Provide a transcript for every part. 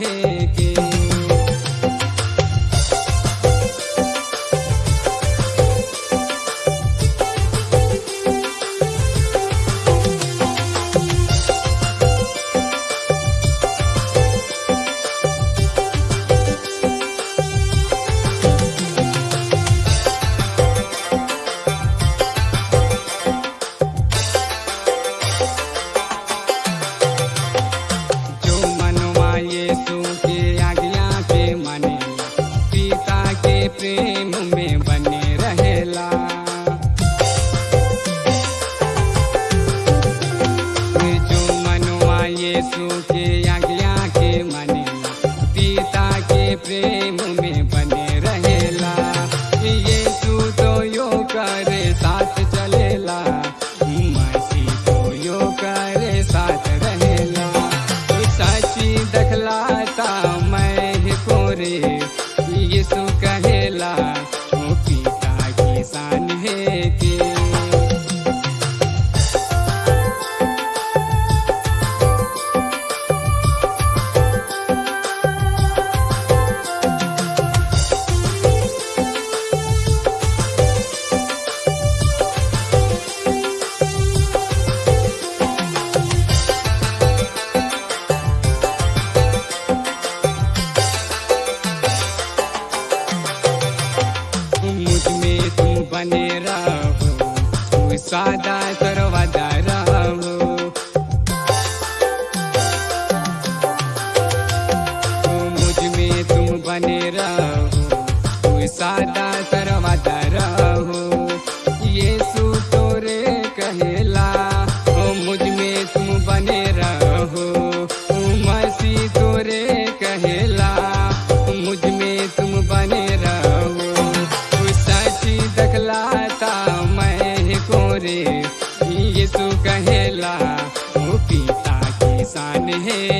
morrer. vem बने राहू तू साधा सर्वदा राहू। मुझमें तुम बने राहू सादा साधा में है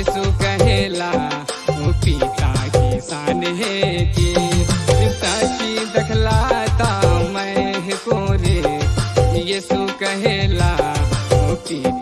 यीशु कहेला, वो पिता किसान है जी। की दखलाता मैं को रे। यीशु कहेला, वो पिता